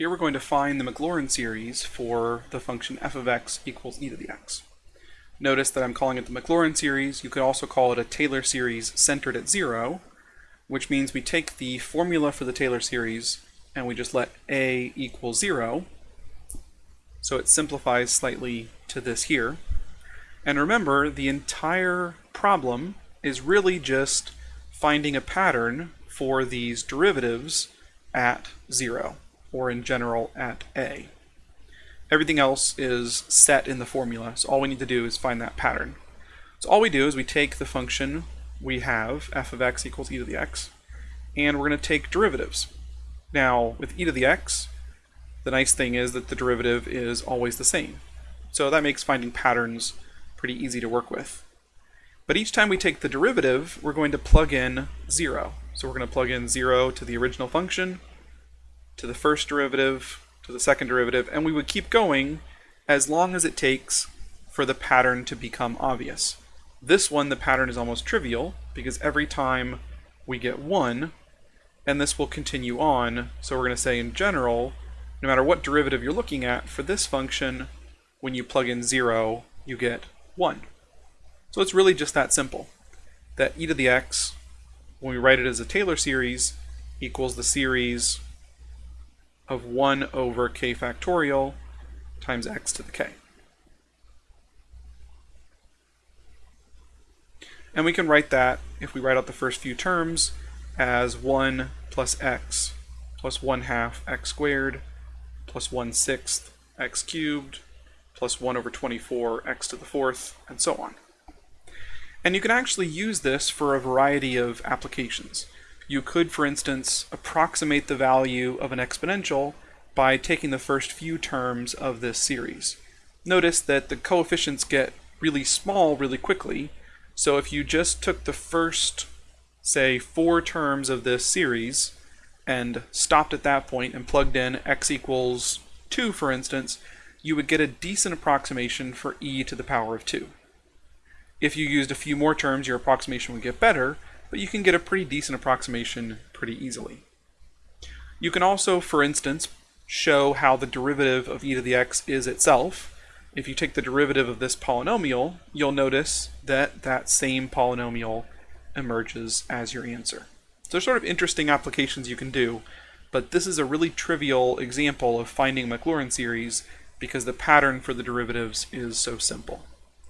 Here we're going to find the Maclaurin series for the function f of x equals e to the x. Notice that I'm calling it the Maclaurin series. You could also call it a Taylor series centered at zero, which means we take the formula for the Taylor series and we just let a equal zero. So it simplifies slightly to this here. And remember, the entire problem is really just finding a pattern for these derivatives at zero or in general at A. Everything else is set in the formula, so all we need to do is find that pattern. So all we do is we take the function we have, f of x equals e to the x, and we're going to take derivatives. Now, with e to the x, the nice thing is that the derivative is always the same. So that makes finding patterns pretty easy to work with. But each time we take the derivative, we're going to plug in 0. So we're going to plug in 0 to the original function, to the first derivative, to the second derivative, and we would keep going as long as it takes for the pattern to become obvious. This one, the pattern is almost trivial, because every time we get 1, and this will continue on, so we're going to say in general, no matter what derivative you're looking at, for this function, when you plug in 0, you get 1. So it's really just that simple, that e to the x, when we write it as a Taylor series, equals the series of 1 over k factorial times x to the k. And we can write that, if we write out the first few terms, as 1 plus x plus 1 half x squared plus 1 sixth x cubed plus 1 over 24 x to the fourth, and so on. And you can actually use this for a variety of applications. You could, for instance, approximate the value of an exponential by taking the first few terms of this series. Notice that the coefficients get really small really quickly, so if you just took the first, say, four terms of this series and stopped at that point and plugged in x equals 2, for instance, you would get a decent approximation for e to the power of 2. If you used a few more terms, your approximation would get better, but you can get a pretty decent approximation pretty easily. You can also, for instance, show how the derivative of e to the x is itself. If you take the derivative of this polynomial, you'll notice that that same polynomial emerges as your answer. So there's sort of interesting applications you can do, but this is a really trivial example of finding Maclaurin series because the pattern for the derivatives is so simple.